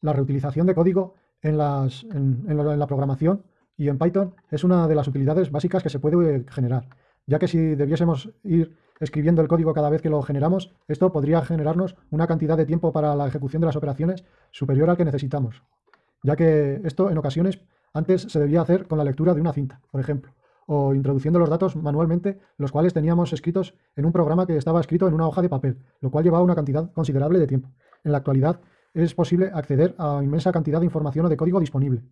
la reutilización de código en, la programación y en Python es una de las utilidades básicas que se puede generar, ya que si debiésemos ir escribiendo el código cada vez que lo generamos, esto podría generarnos una cantidad de tiempo para la ejecución de las operaciones superior al que necesitamos, ya que esto en ocasiones antes se debía hacer con la lectura de una cinta, por ejemplo, o introduciendo los datos manualmente, los cuales teníamos escritos en un programa que estaba escrito en una hoja de papel, lo cual llevaba una cantidad considerable de tiempo. En la actualidad es posible acceder a inmensa cantidad de información o de código disponible,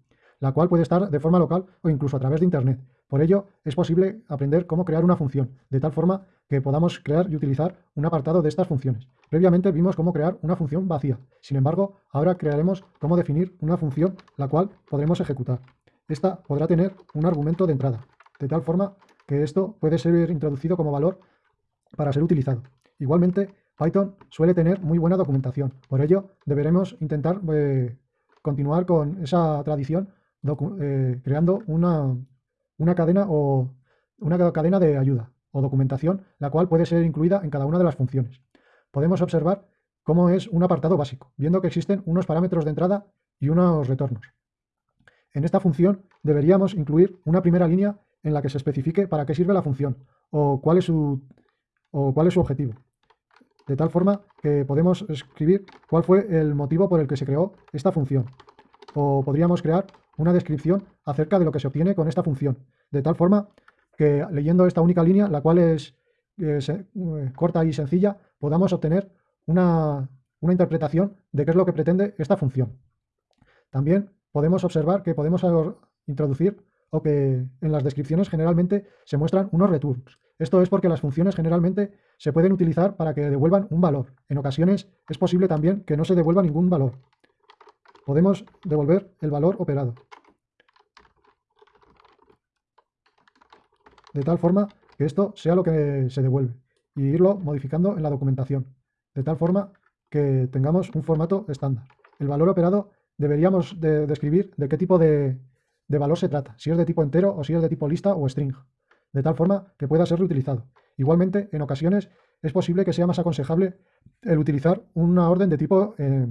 la cual puede estar de forma local o incluso a través de Internet. Por ello, es posible aprender cómo crear una función, de tal forma que podamos crear y utilizar un apartado de estas funciones. Previamente vimos cómo crear una función vacía. Sin embargo, ahora crearemos cómo definir una función la cual podremos ejecutar. Esta podrá tener un argumento de entrada, de tal forma que esto puede ser introducido como valor para ser utilizado. Igualmente, Python suele tener muy buena documentación. Por ello, deberemos intentar eh, continuar con esa tradición eh, creando una, una, cadena o una cadena de ayuda o documentación, la cual puede ser incluida en cada una de las funciones. Podemos observar cómo es un apartado básico, viendo que existen unos parámetros de entrada y unos retornos. En esta función deberíamos incluir una primera línea en la que se especifique para qué sirve la función o cuál es su, o cuál es su objetivo de tal forma que podemos escribir cuál fue el motivo por el que se creó esta función. O podríamos crear una descripción acerca de lo que se obtiene con esta función, de tal forma que leyendo esta única línea, la cual es eh, eh, corta y sencilla, podamos obtener una, una interpretación de qué es lo que pretende esta función. También podemos observar que podemos introducir o que en las descripciones generalmente se muestran unos returns, esto es porque las funciones generalmente se pueden utilizar para que devuelvan un valor. En ocasiones es posible también que no se devuelva ningún valor. Podemos devolver el valor operado. De tal forma que esto sea lo que se devuelve y irlo modificando en la documentación. De tal forma que tengamos un formato estándar. El valor operado deberíamos describir de qué tipo de, de valor se trata, si es de tipo entero o si es de tipo lista o string de tal forma que pueda ser reutilizado. Igualmente, en ocasiones es posible que sea más aconsejable el utilizar una orden de tipo eh,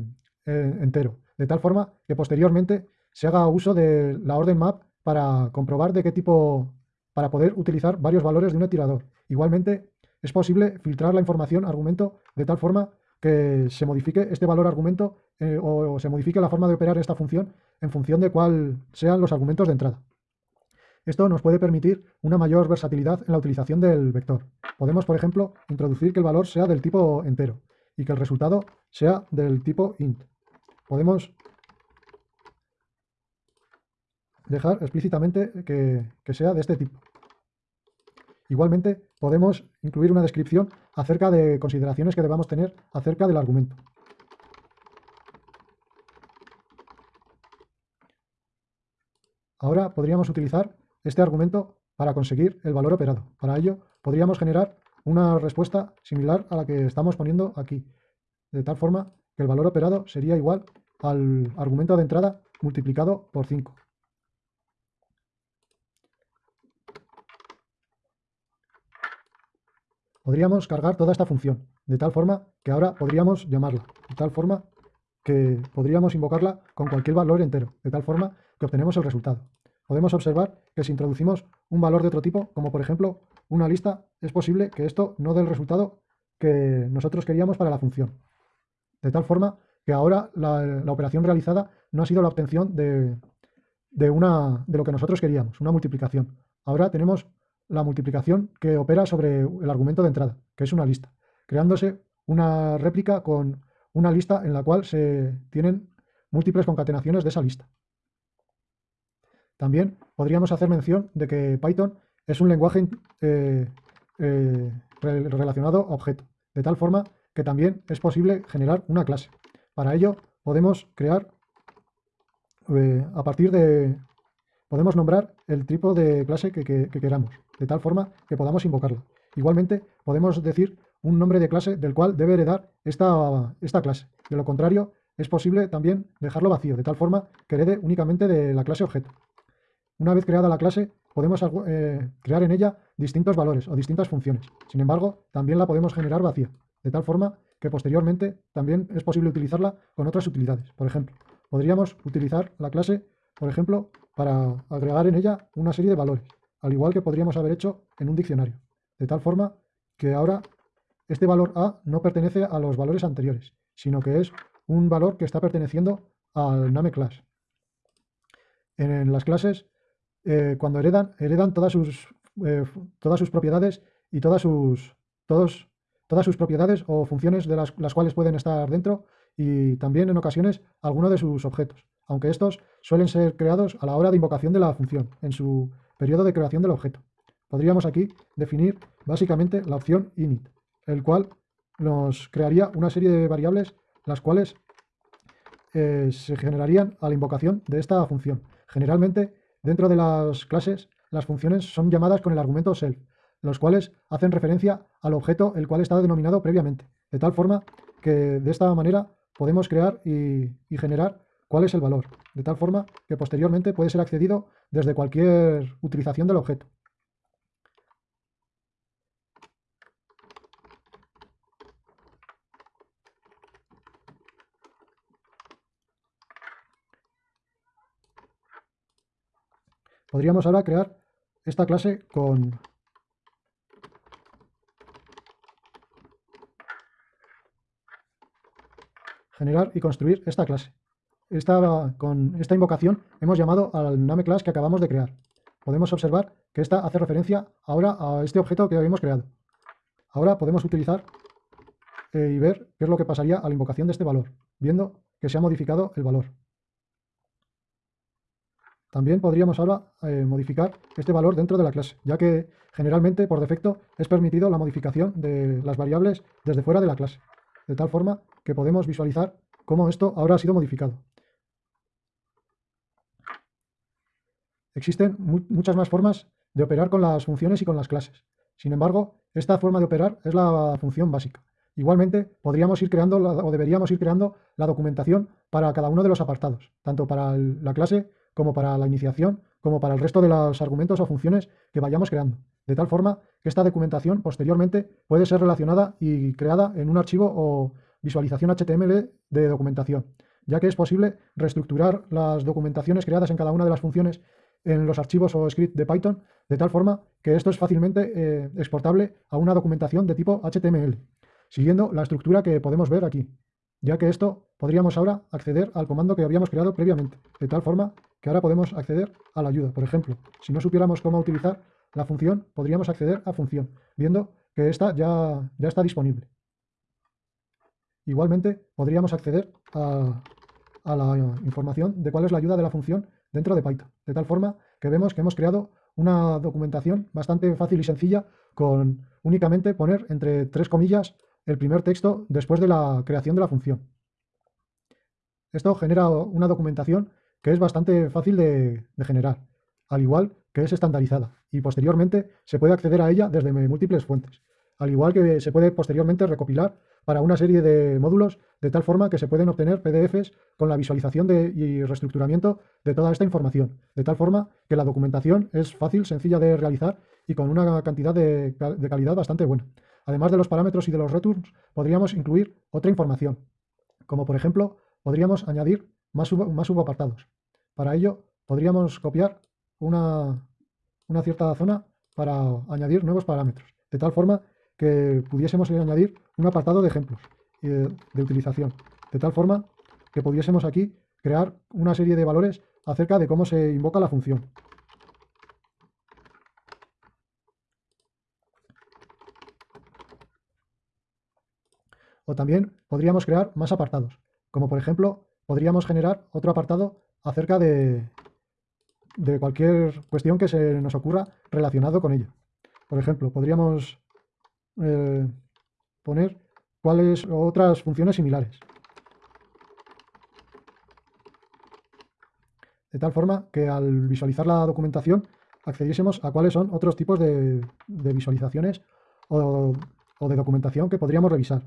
eh, entero, de tal forma que posteriormente se haga uso de la orden map para comprobar de qué tipo, para poder utilizar varios valores de un tirador. Igualmente, es posible filtrar la información argumento de tal forma que se modifique este valor argumento eh, o se modifique la forma de operar esta función en función de cuál sean los argumentos de entrada. Esto nos puede permitir una mayor versatilidad en la utilización del vector. Podemos, por ejemplo, introducir que el valor sea del tipo entero y que el resultado sea del tipo int. Podemos dejar explícitamente que, sea de este tipo. Igualmente, podemos incluir una descripción acerca de consideraciones que debamos tener acerca del argumento. Ahora podríamos utilizar este argumento para conseguir el valor operado. Para ello, podríamos generar una respuesta similar a la que estamos poniendo aquí, de tal forma que el valor operado sería igual al argumento de entrada multiplicado por 5. Podríamos cargar toda esta función, de tal forma que ahora podríamos llamarla, de tal forma que podríamos invocarla con cualquier valor entero, de tal forma que obtenemos el resultado podemos observar que si introducimos un valor de otro tipo, como por ejemplo una lista, es posible que esto no dé el resultado que nosotros queríamos para la función. De tal forma que ahora la, operación realizada no ha sido la obtención de, una, de lo que nosotros queríamos, una multiplicación. Ahora tenemos la multiplicación que opera sobre el argumento de entrada, que es una lista, creándose una réplica con una lista en la cual se tienen múltiples concatenaciones de esa lista. También podríamos hacer mención de que Python es un lenguaje eh, eh, relacionado a objeto, de tal forma que también es posible generar una clase. Para ello podemos crear, eh, a partir de, podemos nombrar el tipo de clase que, queramos, de tal forma que podamos invocarla. Igualmente podemos decir un nombre de clase del cual debe heredar esta, esta clase. De lo contrario, es posible también dejarlo vacío, de tal forma que herede únicamente de la clase objeto. Una vez creada la clase, podemos eh, crear en ella distintos valores o distintas funciones. Sin embargo, también la podemos generar vacía, de tal forma que posteriormente también es posible utilizarla con otras utilidades. Por ejemplo, podríamos utilizar la clase, por ejemplo, para agregar en ella una serie de valores, al igual que podríamos haber hecho en un diccionario, de tal forma que ahora este valor A no pertenece a los valores anteriores, sino que es un valor que está perteneciendo al name class. En las clases, eh, cuando heredan, heredan todas sus, eh, todas sus propiedades y todas sus, todos, todas sus propiedades o funciones de las, cuales pueden estar dentro y también en ocasiones alguno de sus objetos, aunque estos suelen ser creados a la hora de invocación de la función, en su periodo de creación del objeto. Podríamos aquí definir básicamente la opción init, el cual nos crearía una serie de variables las cuales eh, se generarían a la invocación de esta función. Generalmente, dentro de las clases, las funciones son llamadas con el argumento self, los cuales hacen referencia al objeto el cual está denominado previamente, de tal forma que de esta manera podemos crear y, y generar cuál es el valor, de tal forma que posteriormente puede ser accedido desde cualquier utilización del objeto. Podríamos ahora crear esta clase con generar y construir esta clase. Esta, con esta invocación hemos llamado al name class que acabamos de crear. Podemos observar que esta hace referencia ahora a este objeto que habíamos creado. Ahora podemos utilizar eh, y ver qué es lo que pasaría a la invocación de este valor, viendo que se ha modificado el valor. También podríamos ahora eh, modificar este valor dentro de la clase, ya que generalmente por defecto es permitido la modificación de las variables desde fuera de la clase, de tal forma que podemos visualizar cómo esto ahora ha sido modificado. Existen muchas más formas de operar con las funciones y con las clases. Sin embargo, esta forma de operar es la función básica. Igualmente, podríamos ir creando o deberíamos ir creando la documentación para cada uno de los apartados, tanto para la clase como para la iniciación, como para el resto de los argumentos o funciones que vayamos creando. De tal forma que esta documentación posteriormente puede ser relacionada y creada en un archivo o visualización HTML de documentación, ya que es posible reestructurar las documentaciones creadas en cada una de las funciones en los archivos o script de Python, de tal forma que esto es fácilmente eh, exportable a una documentación de tipo HTML, siguiendo la estructura que podemos ver aquí, ya que esto podríamos ahora acceder al comando que habíamos creado previamente, de tal forma que ahora podemos acceder a la ayuda. Por ejemplo, si no supiéramos cómo utilizar la función, podríamos acceder a función, viendo que esta ya, ya está disponible. Igualmente, podríamos acceder a, a la información de cuál es la ayuda de la función dentro de Python, de tal forma que vemos que hemos creado una documentación bastante fácil y sencilla con únicamente poner entre tres comillas el primer texto después de la creación de la función. Esto genera una documentación que es bastante fácil de, generar, al igual que es estandarizada, y posteriormente se puede acceder a ella desde múltiples fuentes, al igual que se puede posteriormente recopilar para una serie de módulos de tal forma que se pueden obtener PDFs con la visualización de, y reestructuramiento de toda esta información, de tal forma que la documentación es fácil, sencilla de realizar y con una cantidad de calidad bastante buena. Además de los parámetros y de los returns, podríamos incluir otra información, como por ejemplo, podríamos añadir más, sub, más subapartados. Para ello, podríamos copiar una, una cierta zona para añadir nuevos parámetros, de tal forma que pudiésemos añadir un apartado de ejemplos de, de utilización, de tal forma que pudiésemos aquí crear una serie de valores acerca de cómo se invoca la función. O también podríamos crear más apartados, como por ejemplo podríamos generar otro apartado acerca de, de cualquier cuestión que se nos ocurra relacionado con ella. Por ejemplo, podríamos eh, poner cuáles otras funciones similares. De tal forma que al visualizar la documentación accediésemos a cuáles son otros tipos de, de visualizaciones o, o de documentación que podríamos revisar.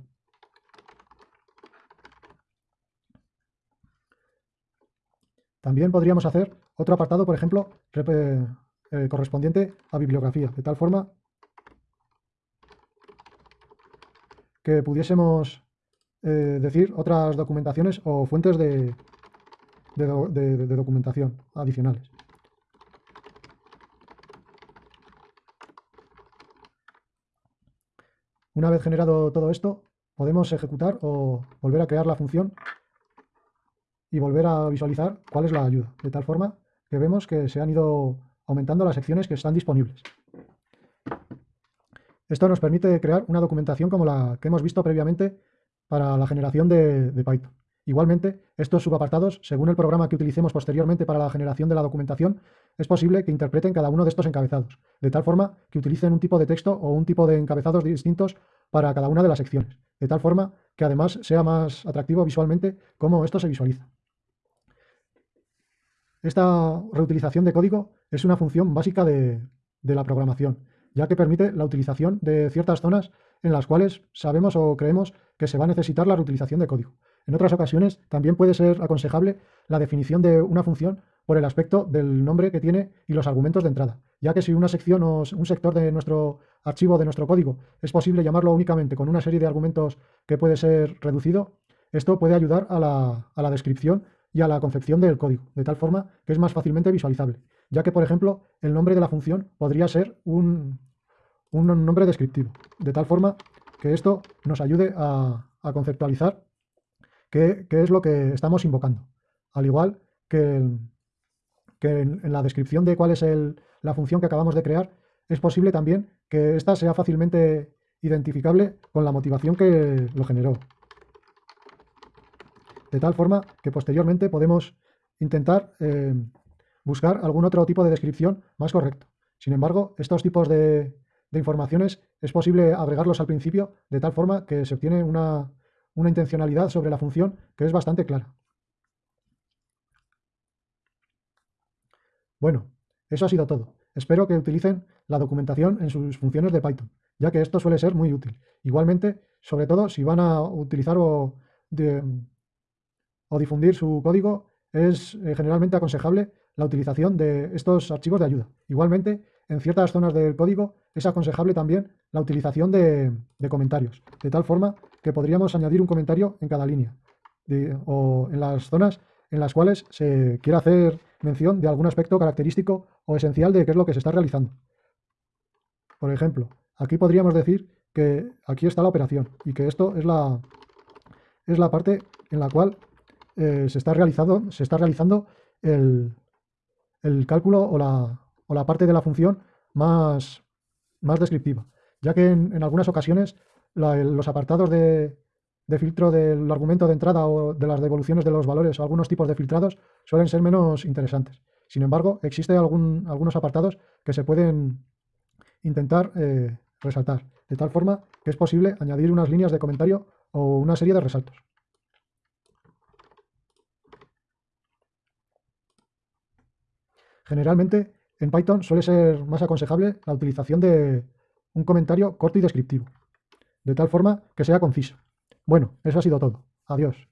También podríamos hacer otro apartado, por ejemplo, eh, correspondiente a bibliografía, de tal forma que pudiésemos eh, decir otras documentaciones o fuentes de, de documentación adicionales. Una vez generado todo esto, podemos ejecutar o volver a crear la función y volver a visualizar cuál es la ayuda, de tal forma que vemos que se han ido aumentando las secciones que están disponibles. Esto nos permite crear una documentación como la que hemos visto previamente para la generación de, de Python. Igualmente, estos subapartados, según el programa que utilicemos posteriormente para la generación de la documentación, es posible que interpreten cada uno de estos encabezados, de tal forma que utilicen un tipo de texto o un tipo de encabezados distintos para cada una de las secciones, de tal forma que además sea más atractivo visualmente cómo esto se visualiza. Esta reutilización de código es una función básica de, la programación, ya que permite la utilización de ciertas zonas en las cuales sabemos o creemos que se va a necesitar la reutilización de código. En otras ocasiones también puede ser aconsejable la definición de una función por el aspecto del nombre que tiene y los argumentos de entrada, ya que si una sección o un sector de nuestro archivo, de nuestro código, es posible llamarlo únicamente con una serie de argumentos que puede ser reducido, esto puede ayudar a la, descripción y a la concepción del código, de tal forma que es más fácilmente visualizable, ya que, por ejemplo, el nombre de la función podría ser un, nombre descriptivo, de tal forma que esto nos ayude a, conceptualizar qué, qué, es lo que estamos invocando. Al igual que, que en, la descripción de cuál es la función que acabamos de crear, es posible también que ésta sea fácilmente identificable con la motivación que lo generó. De tal forma que posteriormente podemos intentar eh, buscar algún otro tipo de descripción más correcto. Sin embargo, estos tipos de, informaciones es posible agregarlos al principio de tal forma que se obtiene una intencionalidad sobre la función que es bastante clara. Bueno, eso ha sido todo. Espero que utilicen la documentación en sus funciones de Python, ya que esto suele ser muy útil. Igualmente, sobre todo si van a utilizar o, difundir su código, es eh, generalmente aconsejable la utilización de estos archivos de ayuda. Igualmente, en ciertas zonas del código es aconsejable también la utilización de, comentarios, de tal forma que podríamos añadir un comentario en cada línea, o en las zonas en las cuales se quiere hacer mención de algún aspecto característico o esencial de qué es lo que se está realizando. Por ejemplo, aquí podríamos decir que aquí está la operación y que esto es la, es la parte en la cual eh, se, está realizando, se está realizando el, cálculo o la, o la, parte de la función más, más descriptiva, ya que en, algunas ocasiones los apartados de, de filtro del argumento de entrada o de las devoluciones de los valores o algunos tipos de filtrados suelen ser menos interesantes. Sin embargo, existen algunos apartados que se pueden intentar eh, resaltar, de tal forma que es posible añadir unas líneas de comentario o una serie de resaltos. Generalmente, en Python suele ser más aconsejable la utilización de un comentario corto y descriptivo, de tal forma que sea conciso. Bueno, eso ha sido todo. Adiós.